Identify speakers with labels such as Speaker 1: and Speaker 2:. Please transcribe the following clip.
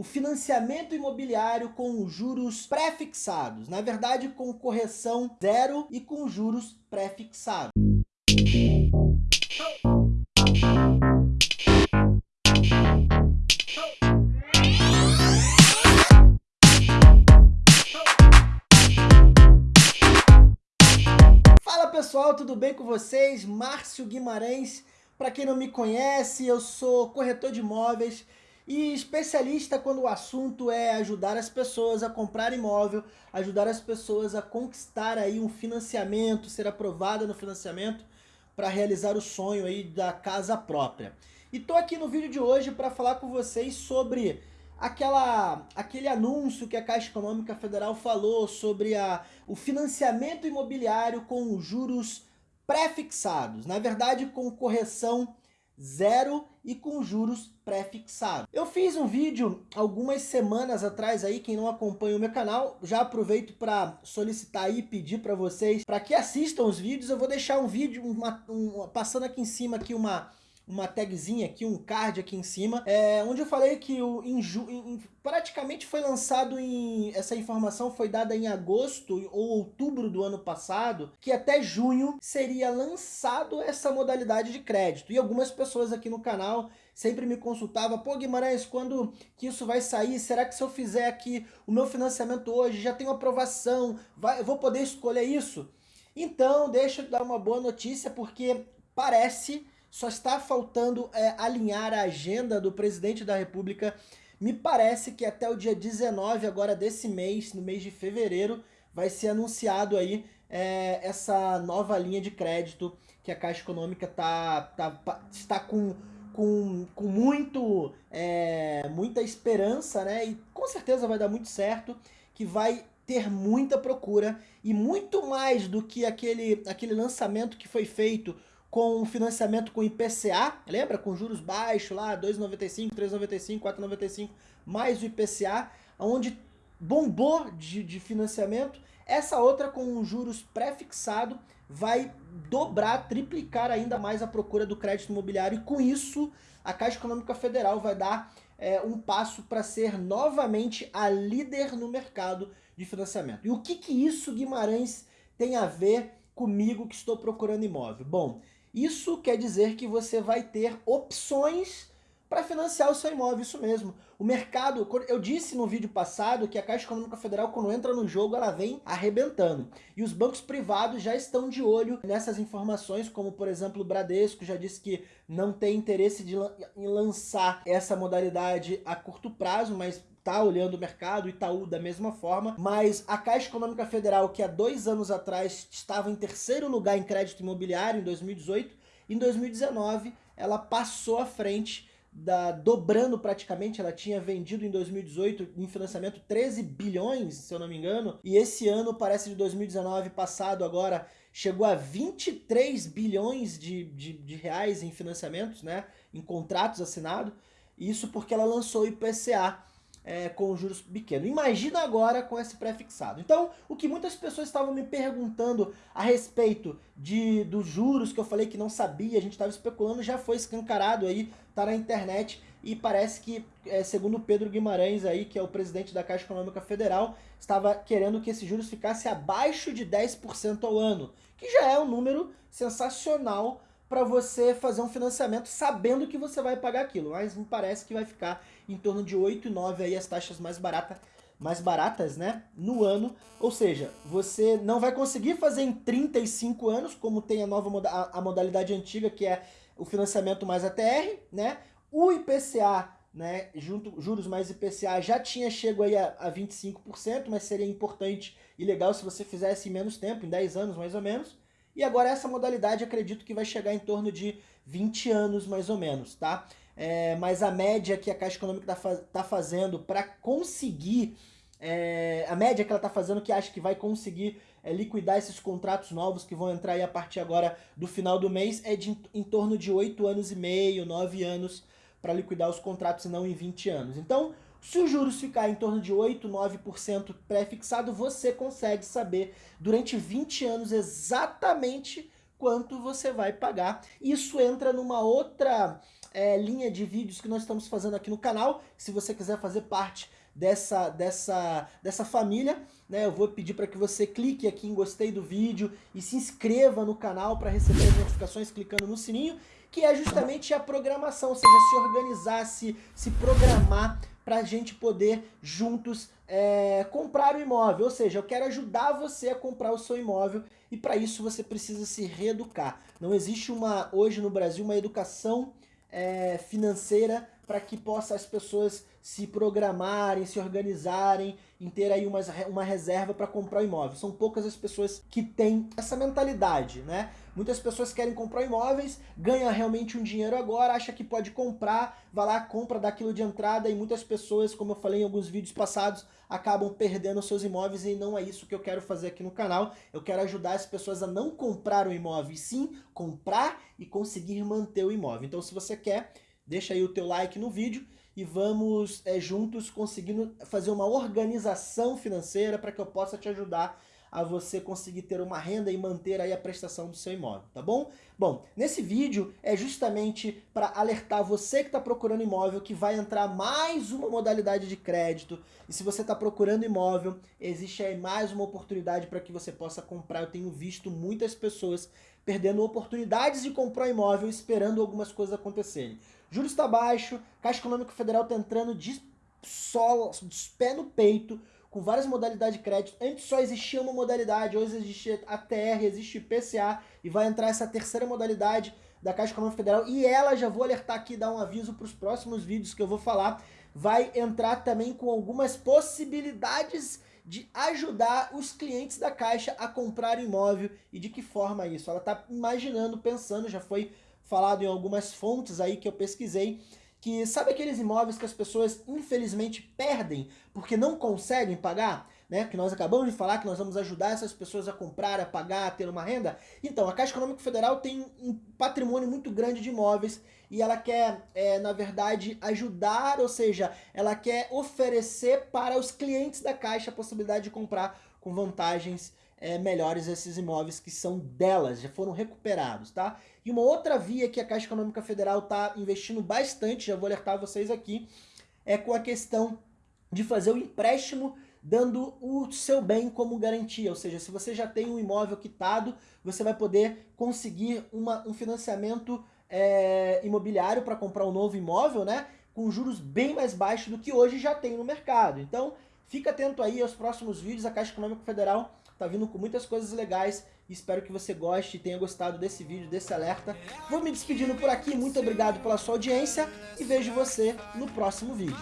Speaker 1: o financiamento imobiliário com juros pré-fixados, na verdade com correção zero e com juros pré-fixados. Fala pessoal, tudo bem com vocês? Márcio Guimarães, para quem não me conhece, eu sou corretor de imóveis e especialista quando o assunto é ajudar as pessoas a comprar imóvel, ajudar as pessoas a conquistar aí um financiamento, ser aprovada no financiamento para realizar o sonho aí da casa própria. E tô aqui no vídeo de hoje para falar com vocês sobre aquela, aquele anúncio que a Caixa Econômica Federal falou sobre a, o financiamento imobiliário com juros pré-fixados, na verdade com correção zero e com juros pré-fixados. Eu fiz um vídeo algumas semanas atrás aí, quem não acompanha o meu canal, já aproveito para solicitar e pedir para vocês para que assistam os vídeos. Eu vou deixar um vídeo, uma, um, passando aqui em cima aqui uma uma tagzinha aqui, um card aqui em cima, é, onde eu falei que o, em, em, praticamente foi lançado em... Essa informação foi dada em agosto ou outubro do ano passado, que até junho seria lançado essa modalidade de crédito. E algumas pessoas aqui no canal sempre me consultavam, pô Guimarães, quando que isso vai sair? Será que se eu fizer aqui o meu financiamento hoje, já tenho aprovação, vai, eu vou poder escolher isso? Então, deixa eu dar uma boa notícia, porque parece só está faltando é, alinhar a agenda do presidente da república. Me parece que até o dia 19 agora desse mês, no mês de fevereiro, vai ser anunciado aí é, essa nova linha de crédito que a Caixa Econômica tá, tá, está com, com, com muito, é, muita esperança, né? E com certeza vai dar muito certo, que vai ter muita procura e muito mais do que aquele, aquele lançamento que foi feito com financiamento com IPCA, lembra? Com juros baixos lá, 2,95, 3,95, 4,95, mais o IPCA, onde bombou de, de financiamento. Essa outra com juros pré-fixado vai dobrar, triplicar ainda mais a procura do crédito imobiliário e com isso a Caixa Econômica Federal vai dar é, um passo para ser novamente a líder no mercado de financiamento. E o que, que isso, Guimarães, tem a ver comigo que estou procurando imóvel? Bom, isso quer dizer que você vai ter opções para financiar o seu imóvel, isso mesmo. O mercado, eu disse no vídeo passado que a Caixa Econômica Federal, quando entra no jogo, ela vem arrebentando. E os bancos privados já estão de olho nessas informações, como por exemplo o Bradesco já disse que não tem interesse de, em lançar essa modalidade a curto prazo, mas tá olhando o mercado, Itaú da mesma forma, mas a Caixa Econômica Federal, que há dois anos atrás estava em terceiro lugar em crédito imobiliário, em 2018, em 2019 ela passou à frente, da, dobrando praticamente, ela tinha vendido em 2018 em financiamento 13 bilhões, se eu não me engano, e esse ano, parece de 2019 passado agora, chegou a 23 bilhões de, de, de reais em financiamentos, né, em contratos assinados, isso porque ela lançou o IPCA, é, com juros pequenos. Imagina agora com esse pré-fixado. Então, o que muitas pessoas estavam me perguntando a respeito de, dos juros que eu falei que não sabia, a gente estava especulando, já foi escancarado aí, tá na internet e parece que, é, segundo Pedro Guimarães aí, que é o presidente da Caixa Econômica Federal, estava querendo que esses juros ficasse abaixo de 10% ao ano, que já é um número sensacional para você fazer um financiamento sabendo que você vai pagar aquilo. Mas me parece que vai ficar em torno de 8 e 9 aí as taxas mais baratas, mais baratas, né, no ano. Ou seja, você não vai conseguir fazer em 35 anos, como tem a nova a, a modalidade antiga, que é o financiamento mais ATR, né? O IPCA, né, junto juros mais IPCA já tinha chego aí a, a 25%, mas seria importante e legal se você fizesse em menos tempo, em 10 anos mais ou menos. E agora essa modalidade acredito que vai chegar em torno de 20 anos mais ou menos, tá? É, mas a média que a Caixa Econômica está tá fazendo para conseguir, é, a média que ela está fazendo que acha que vai conseguir é, liquidar esses contratos novos que vão entrar aí a partir agora do final do mês é de em torno de 8 anos e meio, 9 anos para liquidar os contratos e não em 20 anos. Então, se os juros ficar em torno de 8, 9% pré-fixado, você consegue saber durante 20 anos exatamente quanto você vai pagar. Isso entra numa outra, é, linha de vídeos que nós estamos fazendo aqui no canal. Se você quiser fazer parte dessa, dessa, dessa família, né, eu vou pedir para que você clique aqui em gostei do vídeo e se inscreva no canal para receber as notificações clicando no sininho, que é justamente a programação, ou seja, se organizar, se, se programar para a gente poder juntos é, comprar o imóvel. Ou seja, eu quero ajudar você a comprar o seu imóvel e para isso você precisa se reeducar. Não existe uma hoje no Brasil uma educação é, financeira para que possa as pessoas se programarem, se organizarem, em ter aí uma, uma reserva para comprar o imóvel. São poucas as pessoas que têm essa mentalidade, né? Muitas pessoas querem comprar imóveis, ganha realmente um dinheiro agora, acha que pode comprar, vai lá, compra daquilo de entrada e muitas pessoas, como eu falei em alguns vídeos passados, acabam perdendo seus imóveis e não é isso que eu quero fazer aqui no canal. Eu quero ajudar as pessoas a não comprar o imóvel, e sim comprar e conseguir manter o imóvel. Então se você quer Deixa aí o teu like no vídeo e vamos é, juntos conseguindo fazer uma organização financeira para que eu possa te ajudar a você conseguir ter uma renda e manter aí a prestação do seu imóvel, tá bom? Bom, nesse vídeo é justamente para alertar você que está procurando imóvel que vai entrar mais uma modalidade de crédito e se você está procurando imóvel, existe aí mais uma oportunidade para que você possa comprar. Eu tenho visto muitas pessoas perdendo oportunidades de comprar imóvel esperando algumas coisas acontecerem. Juros está baixo, Caixa Econômica Federal está entrando de, solo, de pé no peito, com várias modalidades de crédito. Antes só existia uma modalidade, hoje existe ATR, existe PCA, e vai entrar essa terceira modalidade da Caixa Econômica Federal, e ela, já vou alertar aqui, dar um aviso para os próximos vídeos que eu vou falar, vai entrar também com algumas possibilidades de ajudar os clientes da Caixa a comprar imóvel e de que forma isso. Ela está imaginando, pensando, já foi falado em algumas fontes aí que eu pesquisei, que sabe aqueles imóveis que as pessoas infelizmente perdem porque não conseguem pagar? Né? Que nós acabamos de falar que nós vamos ajudar essas pessoas a comprar, a pagar, a ter uma renda. Então, a Caixa Econômica Federal tem um patrimônio muito grande de imóveis e ela quer, é, na verdade, ajudar, ou seja, ela quer oferecer para os clientes da Caixa a possibilidade de comprar com vantagens é, melhores esses imóveis que são delas, já foram recuperados, tá? E uma outra via que a Caixa Econômica Federal está investindo bastante, já vou alertar vocês aqui, é com a questão de fazer o empréstimo dando o seu bem como garantia, ou seja, se você já tem um imóvel quitado, você vai poder conseguir uma, um financiamento é, imobiliário para comprar um novo imóvel, né? Com juros bem mais baixos do que hoje já tem no mercado. Então, fica atento aí aos próximos vídeos, a Caixa Econômica Federal tá vindo com muitas coisas legais. Espero que você goste e tenha gostado desse vídeo, desse alerta. Vou me despedindo por aqui, muito obrigado pela sua audiência e vejo você no próximo vídeo.